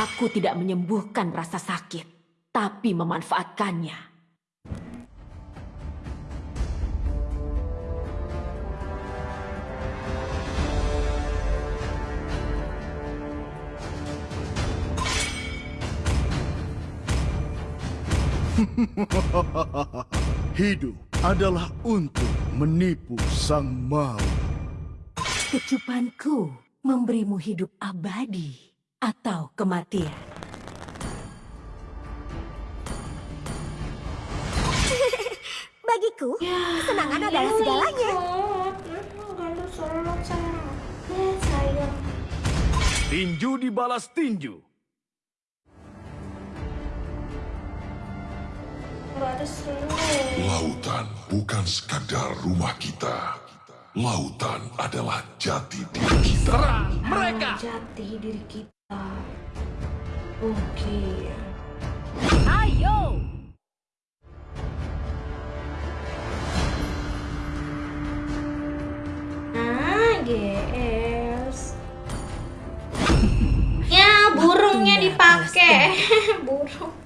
Aku tidak menyembuhkan rasa sakit, tapi memanfaatkannya. Hidup adalah untuk menipu sang maut. Kecupanku memberimu hidup abadi atau kematian. Bagiku, kesenangan adalah segalanya. Eh, sayang. Tinju dibalas tinju. Lautan bukan sekadar rumah kita. Lautan adalah jati diri kita. Serang mereka! Jati diri kita. Oke. Ayo! Ah, GS. Ya, burungnya dipakai. Burung.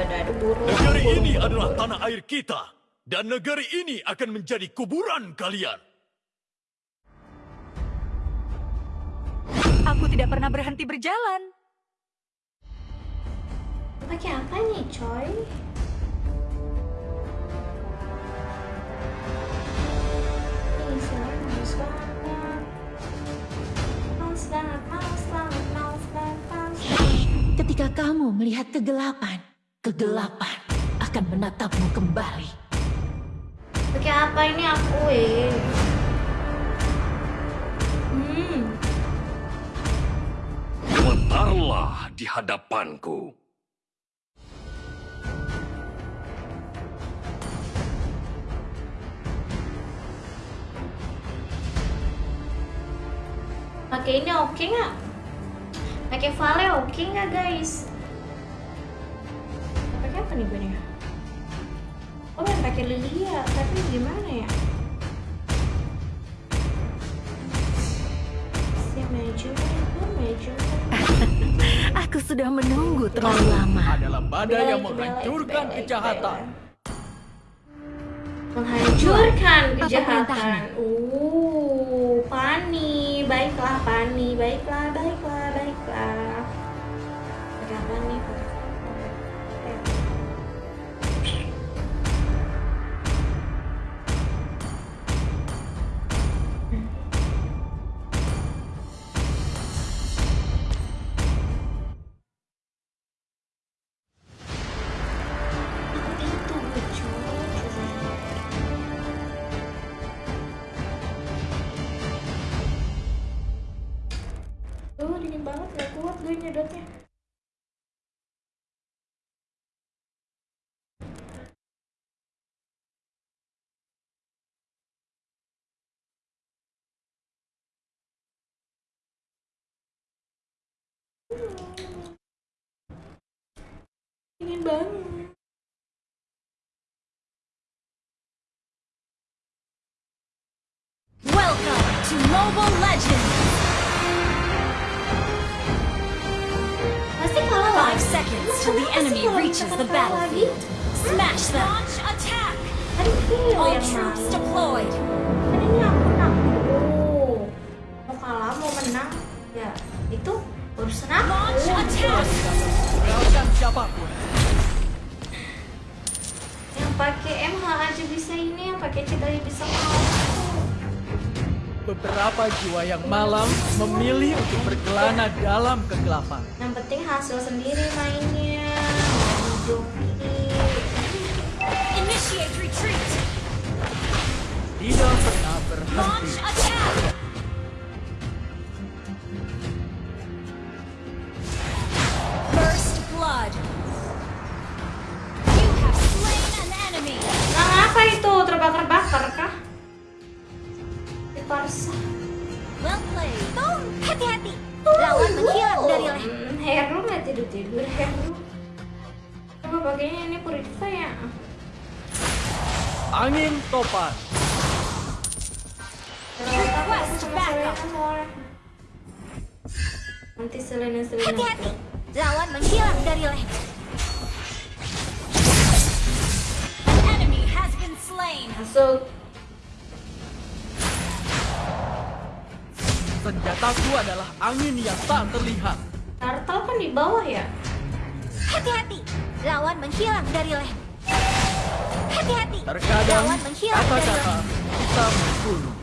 Ada ada ada burung. Negeri burung, ini adalah tanah air kita. Dan negeri ini akan menjadi kuburan kalian. Aku tidak pernah berhenti berjalan. Pakai apa nih, coy? Ketika kamu melihat kegelapan, kegelapan akan menatapmu kembali. Pakai apa ini aku, eh? Hmm. Gemetarlah di hadapanku. Pakai ini oke nggak? Pakai Vale oke nggak guys? Pakai apa nih gue nih? Oh yang pakai Lilia, tapi gimana ya? Si maju, maju. Aku sudah menunggu terlalu lama. adalah badai yang menghancurkan kejahatan. Menghancurkan kejahatan. Uh, Pani, baiklah Pani, baiklah, baiklah, baiklah. Pakai Dingin banget. Welcome to Mobile Legends! Pasti kalah. Five seconds till the enemy reaches the battlefield. Smash them! Launch attack! All troops deployed! Siapa pun. Yang pakai MH aja bisa ini, yang pakai cheat aja bisa kalah. Beberapa jiwa yang malam memilih untuk berkelana dalam kegelapan. Yang penting hasil sendiri mainnya. Initiate retreat! Tidak pernah Launch berhenti. Tidur ya lu coba pakainya ini purify ya Angin topan. Nanti Selena Selena Hati-hati. Lawan menghilang dari lane. Enemy has been slain. masuk Senjataku adalah angin yang tak terlihat. Turtle kan di bawah ya Hati-hati. Lawan menghilang dari lane. Hati-hati. Terkadang Lawan menghilang dari kata-kata lane. bisa membunuh.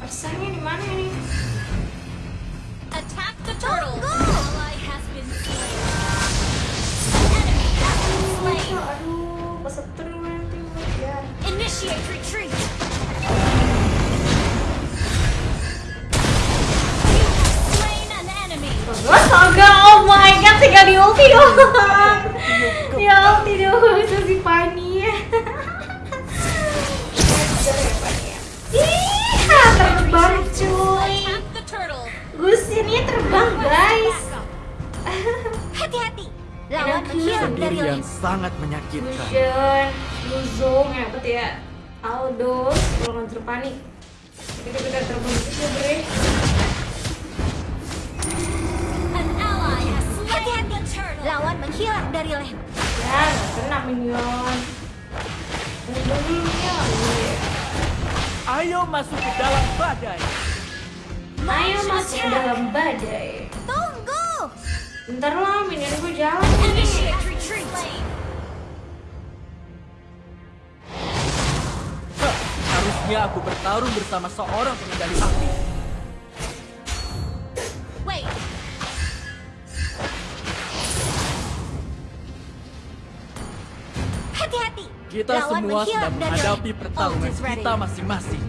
Persanya di mana ini Attack the turtle. Ally has been slain. Enemy has been slain. aduh kesetrum nanti ya Initiate retreat. Di ulti doang. Ya ulti doang, itu si Fanny. Ih, terbang cuy. Gusinnya terbang guys. Hati-hati. Lawan dari Sendirian lane. sangat menyakitkan. Fusion, Luzong, ya bet ya. Aldos, kalau nggak panik. Kita kita terbang juga bre. Lawan menghilang dari lane. Ya, kena minion. Minion. Ayo masuk ke dalam badai. Ayo masuk ke dalam badai. Tunggu. Bentar lah, minion gue jalan harusnya aku bertarung bersama seorang pengendali api. Kita Lawan semua menghilang sedang dari menghadapi pertarungan kita masing-masing.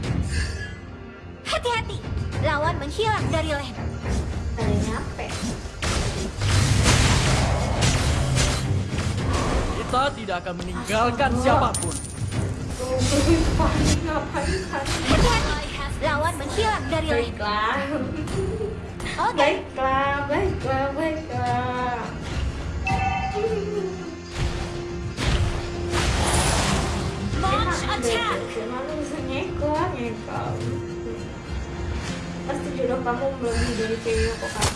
Hati-hati. Lawan menghilang dari. Ada nyampe. Kita tidak akan meninggalkan siapa pun. Hati-hati. Lawan menghilang dari lane. Baiklah. Oke. Baiklah, baiklah, baiklah. Launch attack. Pasti jodoh kamu dari kok kan.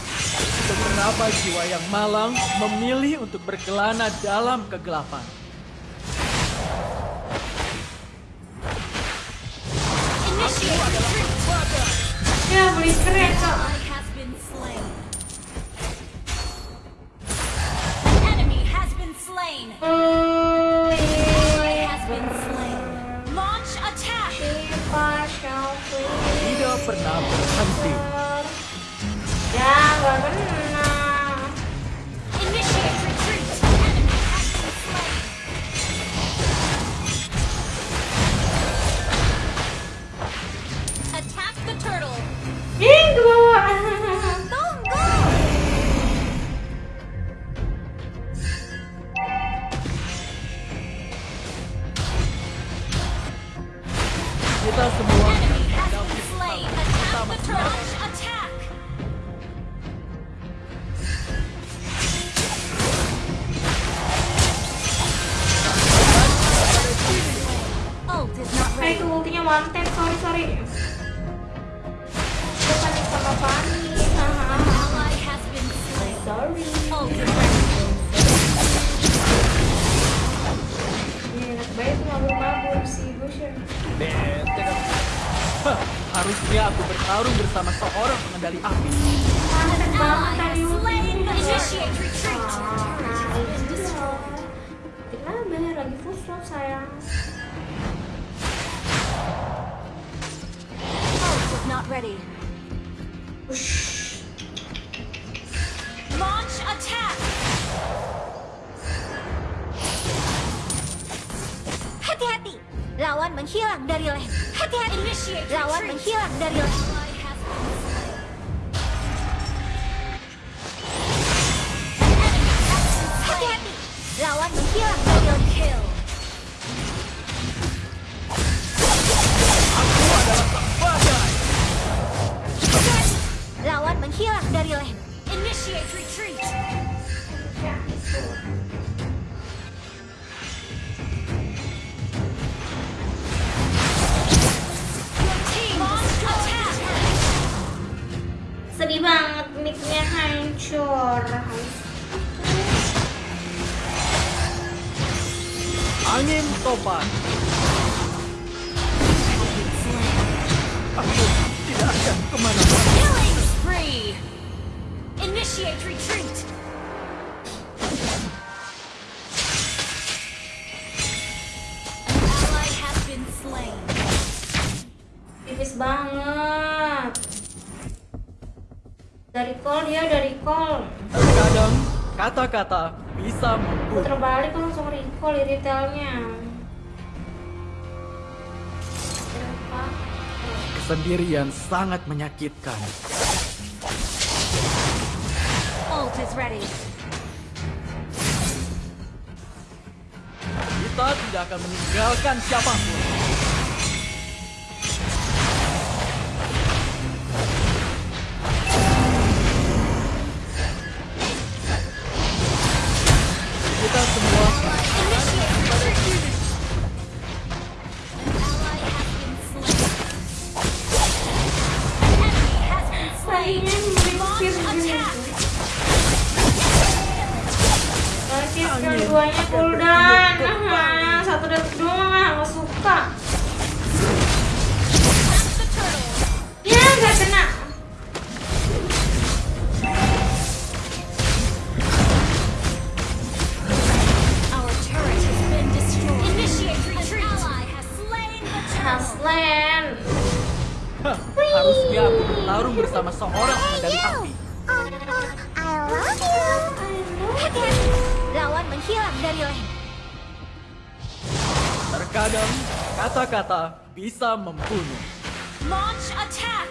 Beberapa jiwa yang malang memilih untuk berkelana dalam kegelapan. Ya, beli keren kok. Ally has been slain. Enemy has been slain. Pernah berhenti. Ya, gak kena. Lawan menghilang dari lane. Hati-hati. Lawan menghilang dari lane. Dari kol ya, dari kol. Terkadang kata-kata bisa mampu Terbalik kan langsung recall retailnya. Kesendirian sangat menyakitkan. Ult is ready. Kita tidak akan meninggalkan siapa pun. keren. Hah, harusnya aku bertarung bersama seorang hey, medali api. Oh, oh, oh, I love you. Lawan menghilang dari lane. Terkadang kata-kata bisa membunuh. Launch attack.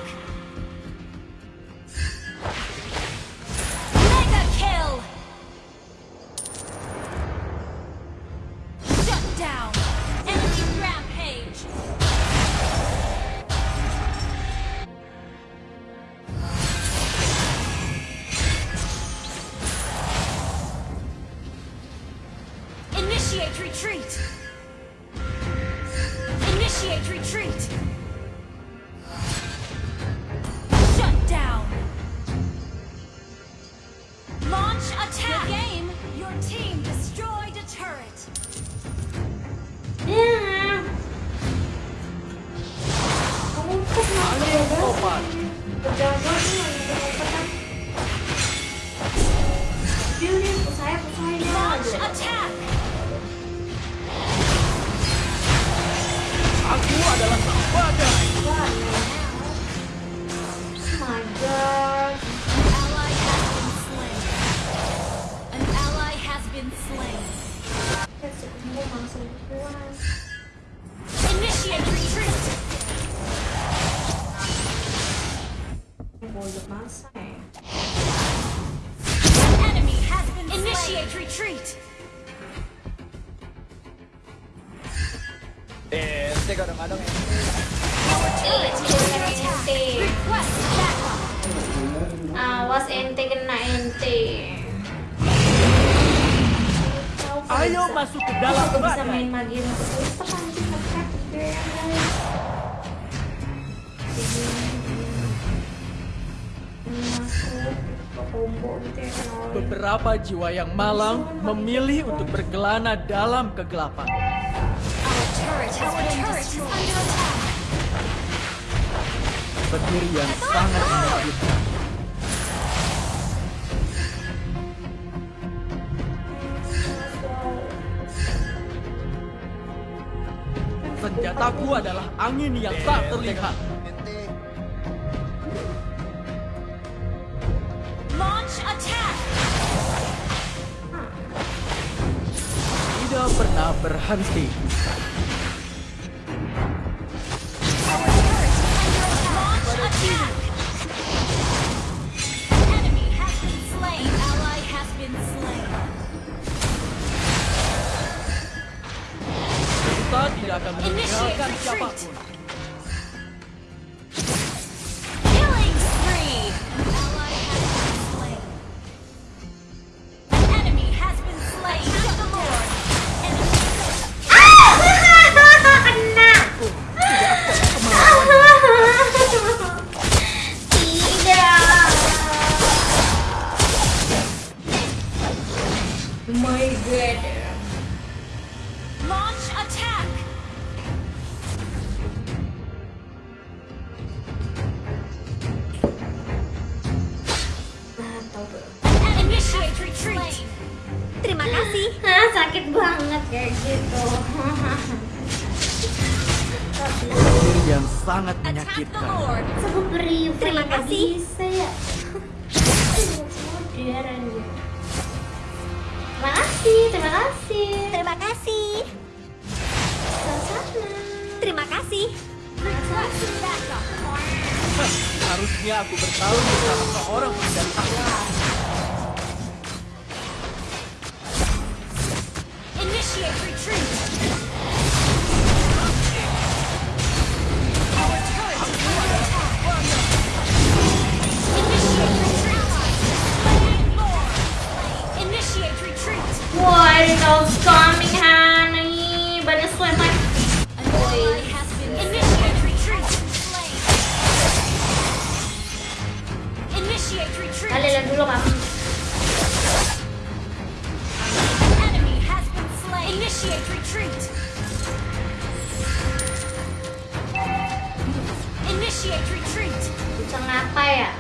beberapa jiwa yang malang memilih untuk berkelana dalam kegelapan. Petir yang sangat menyakitkan. Senjataku adalah angin yang tak terlihat. Hanski. Terima kasih. Hah, sakit banget kayak gitu. Yang sangat menyakitkan. Terima kasih. Bisa ya. Terima kasih, terima kasih. Terima kasih. Sama-sama. Terima kasih. Request backup. Harusnya aku bertarung bersama seorang pengendali Initiate retreat. Our turret is under attack. Initiate retreat. Slain Lord. Initiate retreat. Why are those coming, honey? Banyak sweat like An ally has been initiate retreat. Slain. Initiate retreat. Kalian Initiate retreat. Initiate retreat. Bisa ngapa ya?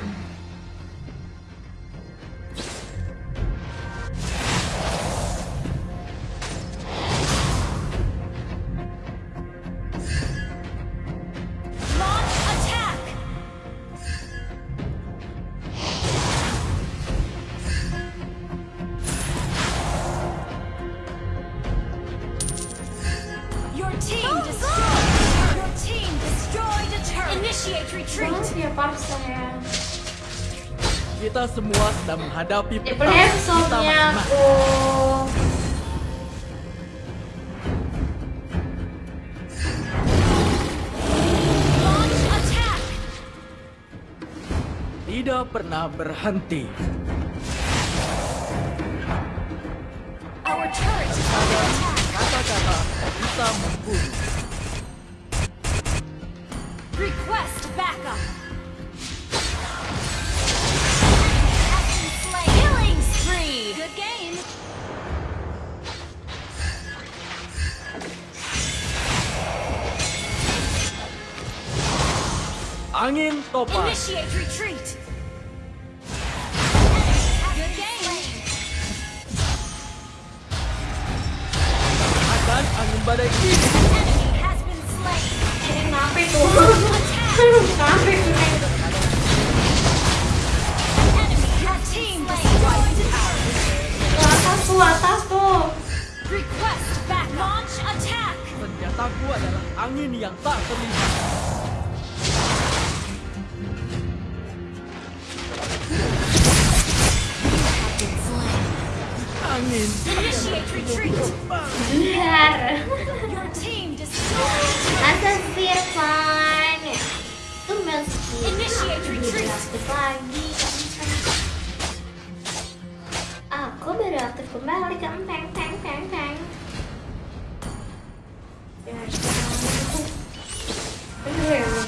Menghadapi pertarungan aku. Tidak pernah berhenti. Angin topan. Akan angin badai ini. Kenapa itu? Kenapa itu? Atas tuh, atas tuh. Request back. Launch attack. Senjataku adalah angin yang tak terlihat. Initiate retreat. Biar. Your team destroyed a turret. Masa Firvan? Itu meski. Initiate retreat. Aktif lagi. Aku baru aktif kembali ke empeng, peng, peng, peng. Ya,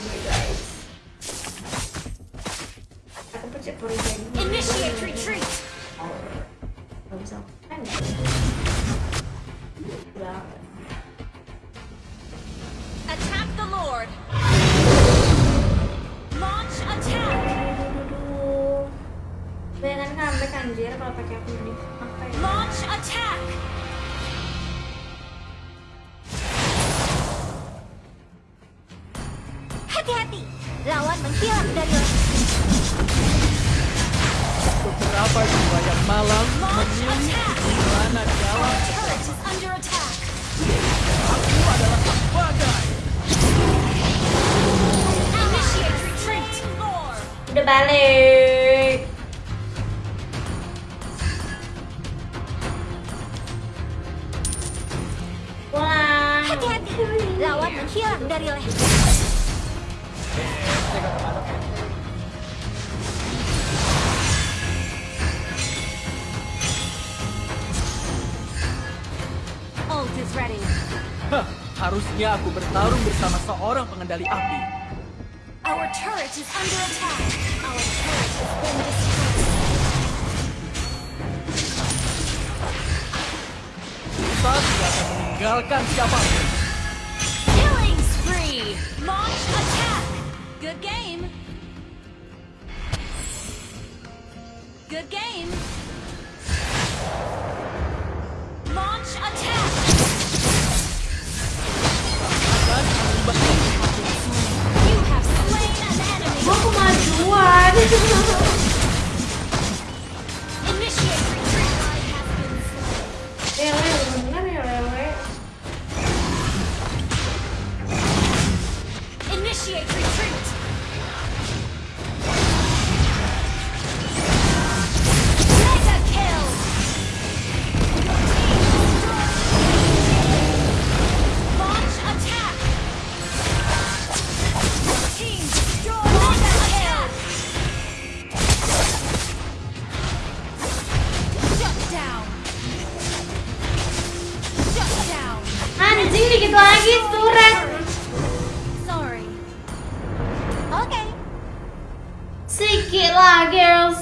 mengandalkan siapa. Killing spree. Launch attack. Good game. Good game. Launch attack. You have slain an enemy. Mau kemajuan.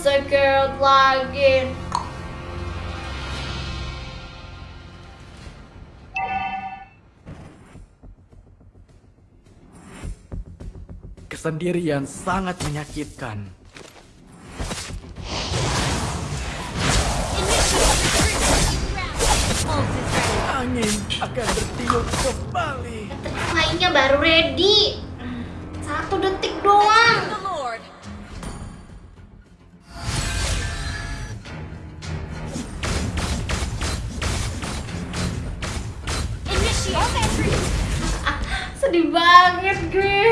sikit lagi. Kesendirian sangat menyakitkan. Angin akan bertiup kembali. Mainnya baru ready. Satu detik doang. Sedih banget gue.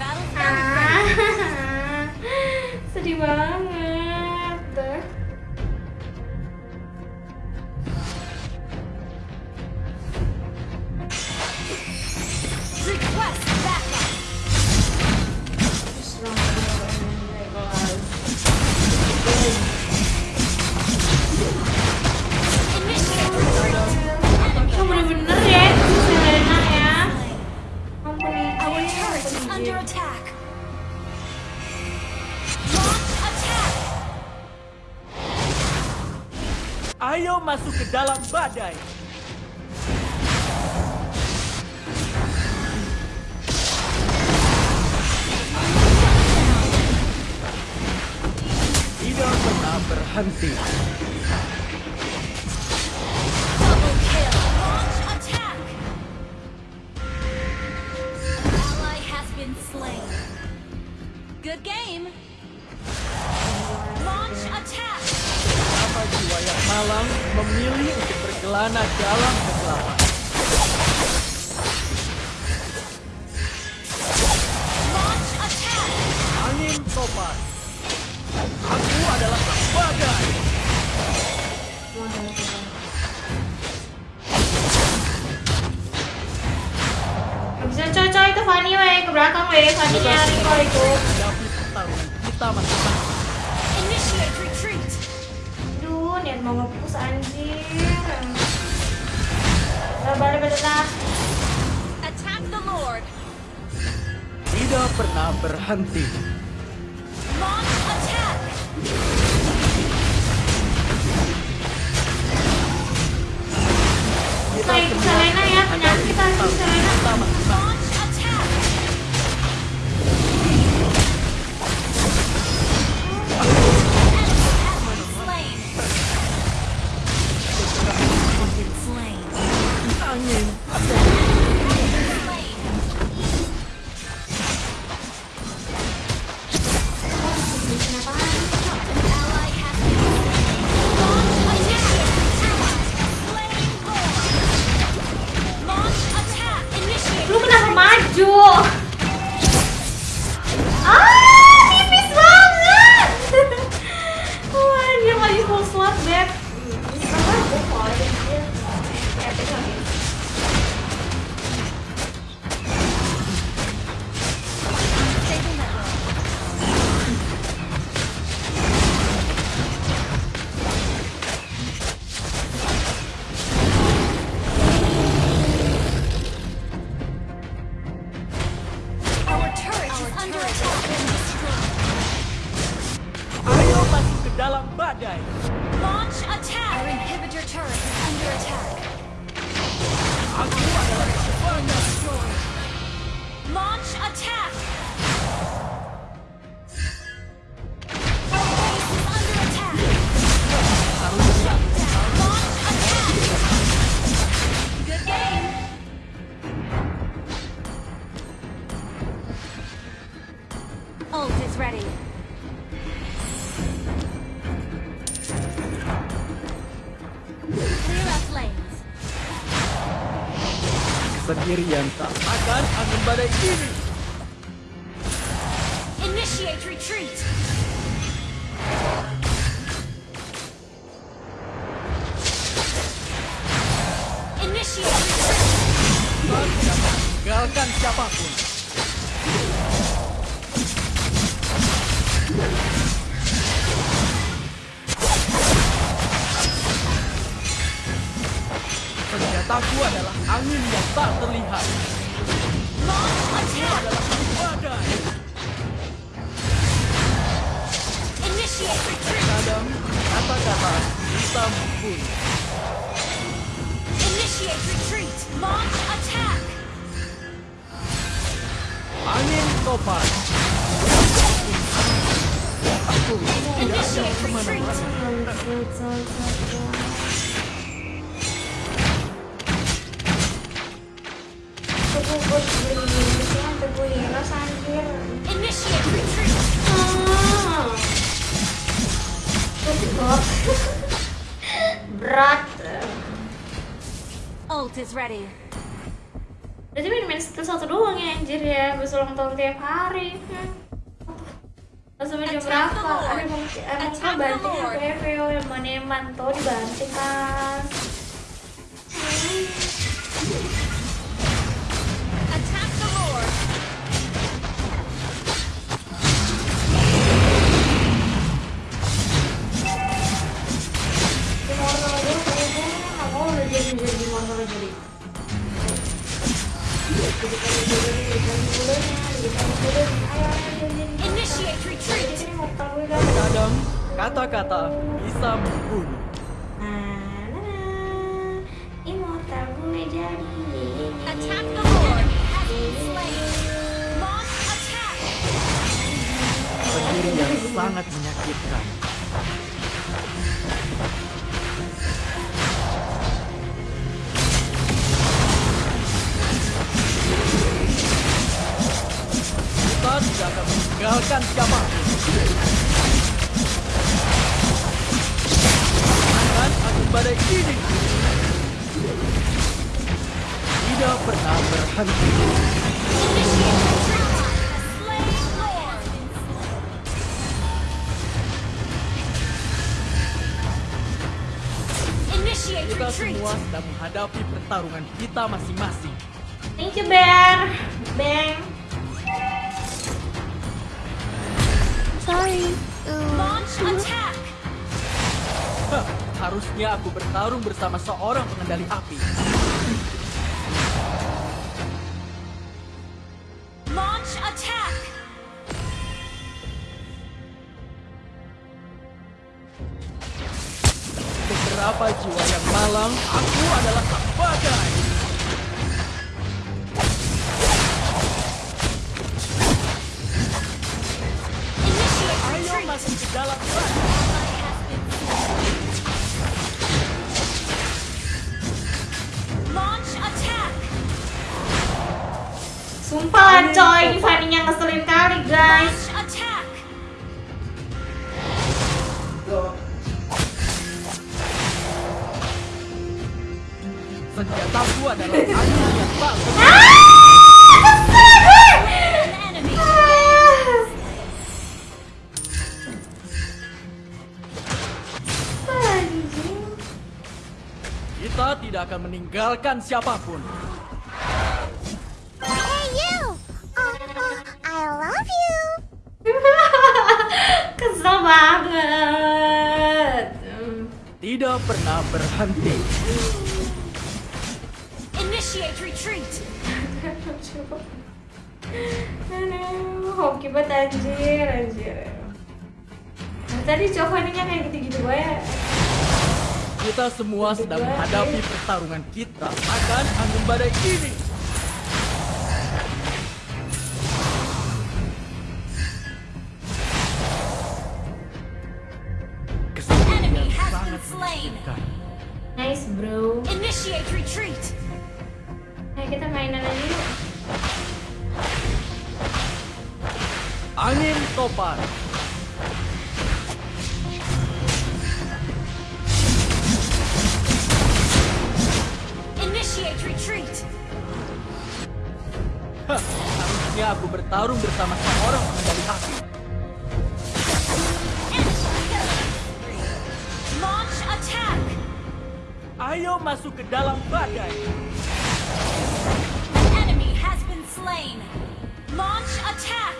Started ready. Ah, Sedih banget. Is under attack. Launch attack. Ayo masuk ke dalam badai. Tidak pernah berhenti. Good game. Launch attack. Kenapa jiwa yang malang memilih untuk berkelana dalam kegelapan? Launch attack. Angin topan. Aku adalah sang badai. Gak bisa cocok itu Fanny weh, ke belakang weh, Fanny nya Rico itu. Masing-masing. Initiate retreat. Aduh, niat mau nge-push anjir. Balik lah. Attack the Lord. Tidak pernah berhenti. Launch attack. Kita Selena ya, penyakit pertarungan Selena. Sendirian tak akan angin badai ini. Senjataku adalah angin yang tak terlihat. Attack. Adalah badai. Kadang kata-kata bisa membunuh. Initiate retreat. Launch attack. Angin topan. Aku tidak ke mana-mana. Heros anjir. Initiate retreat. Ah. Berat. Ult is ready. Berarti main-main skill satu doang ya anjir ya. Bisa ulang tahun tiap hari. Langsung jam berapa? Emang the banting. PVO yang yang mantau dibanting kan. Masing-masing. Thank you, Bear. Bang. Sorry. Launch attack. Hah, harusnya aku bertarung bersama seorang pengendali api. Kita tidak akan meninggalkan siapa pun. Hey you. Oh, oh, I love you. Kesel banget. Tidak pernah berhenti. Initiate retreat. Aduh, hoki banget anjir, anjir. Nah, tadi cowoknya kayak gitu-gitu gue. Kita semua sedang menghadapi pertarungan kita akan angin badai ini. Ayo masuk ke dalam badai. An enemy has been slain! Launch attack!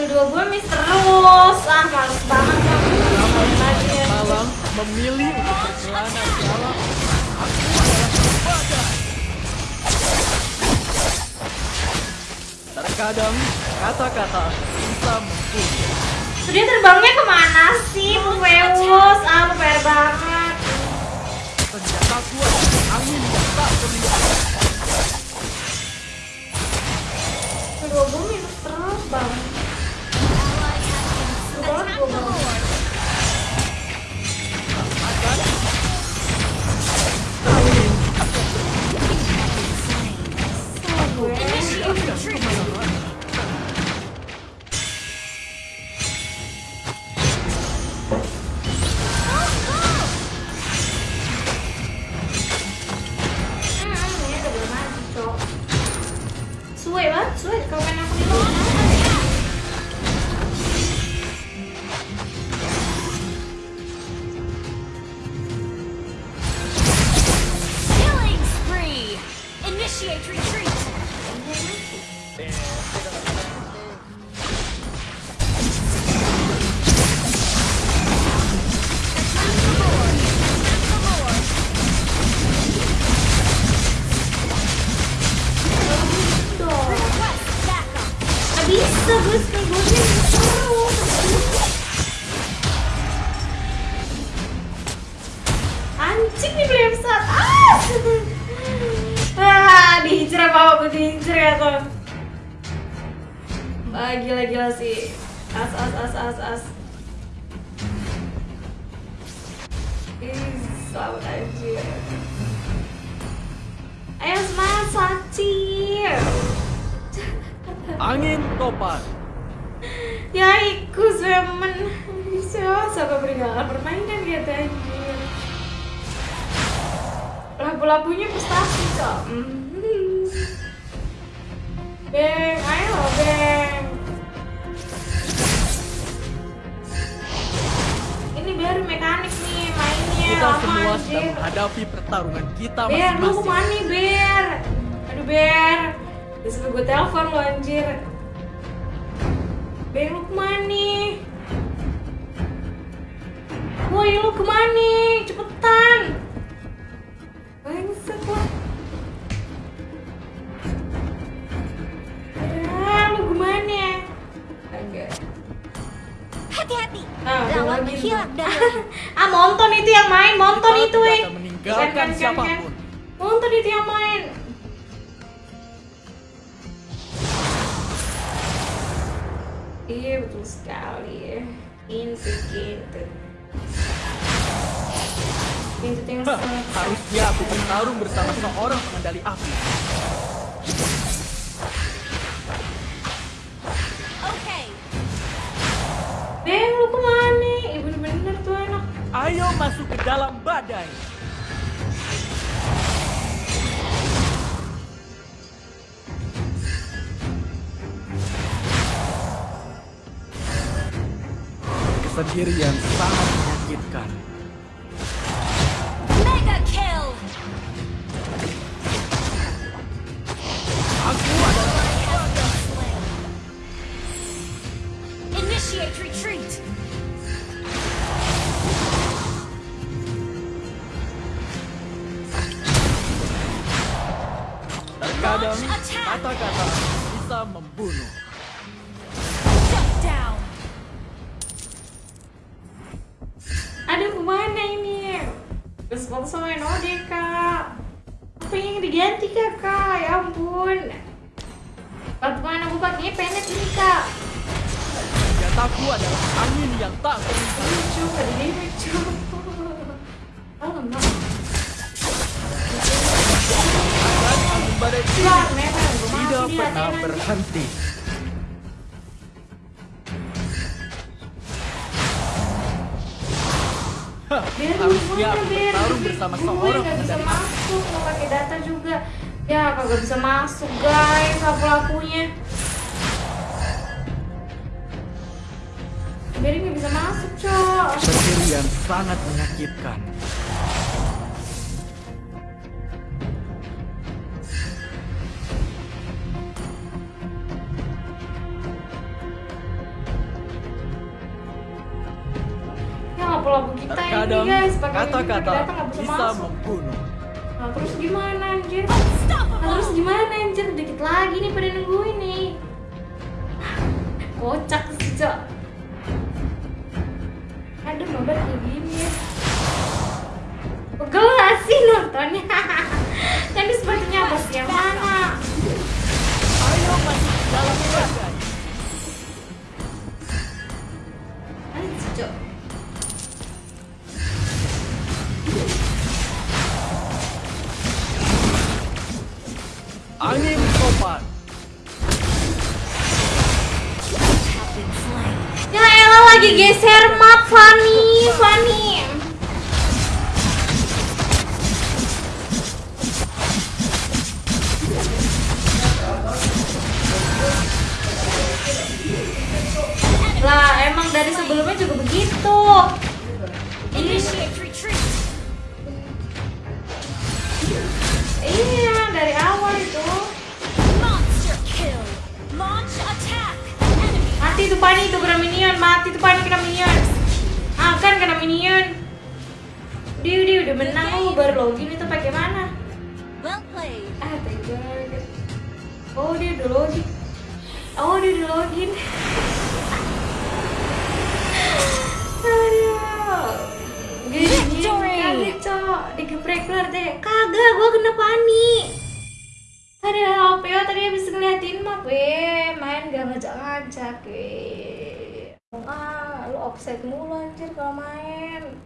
Dua bulan miss terus. Ah, males banget kamu. Lagi ya. Malam memilih untuk berkelana di alam. Aku adalah badai. Terkadang kata-kata bisa membunuh. Sudah terbangnya ke mana sih, Pufeus? Ah, PR banget. Senjataku adalah angin yang tak berlihat. Udah dua bulan minus terus bang. Ally has been attack Suwe banget, suwe kalau Labu-labunya pustasi kok. Mhm. Beng, ayo Beng. Ini baru mekanik nih mainnya Kita lama semua sedang anjir. menghadapi pertarungan kita Ber, lu masing-masing. ke mana nih, Ber? Aduh, Ber. Disuruh gue telepon lo anjir. Ber, lu ke mana nih? Woi, lu ke mana nih? Cepetan. Ah, Lawan lagi. menghilang dari ah, Monton itu yang main, Monton Kita itu eh. Kan, kan, kan, siapa pun. kan. Monton itu yang main. Iya betul sekali. Hah, sangat Harusnya aku bertarung bersama seorang pengendali api. Ayo masuk ke dalam badai. Kesendirian sangat menyakitkan. Bisa harusnya aku bertarung bersama seorang bisa masuk, mau pakai data juga. Ya, kagak bisa masuk, guys, apa pelakunya. Ber nggak bisa masuk, cok. Pencurian sangat menyakitkan. Terkadang guys. Pakai kata-kata bisa, membunuh. Nah, terus gimana, anjir? Nah, terus gimana, anjir? Dikit lagi nih pada nungguin nih. Kocak sih, cok. Aduh, mabar kayak gini ya. Pegel gak sih nontonnya? Tadi sepertinya apa sih yang mana? Angin slain. Ya elah lagi geser map Fanny, Fanny. Lah emang dari sebelumnya juga begitu. Tuh Fanny itu kena minion, mati tuh Fanny kena minion. Ah kan kena minion. Dia dia udah menang lu baru login itu pakai mana? well played. Ah, tega. Oh, dia udah login. Oh, dia udah login. Gini, Victory! kaget, Cok. Digeprek keluar deh. Kagak, gua kena panik. Ada HPO tadi habis ngeliatin map, weh. Main gak ngajak-ngajak, weh. Ah, lu offset mulu anjir kalau main.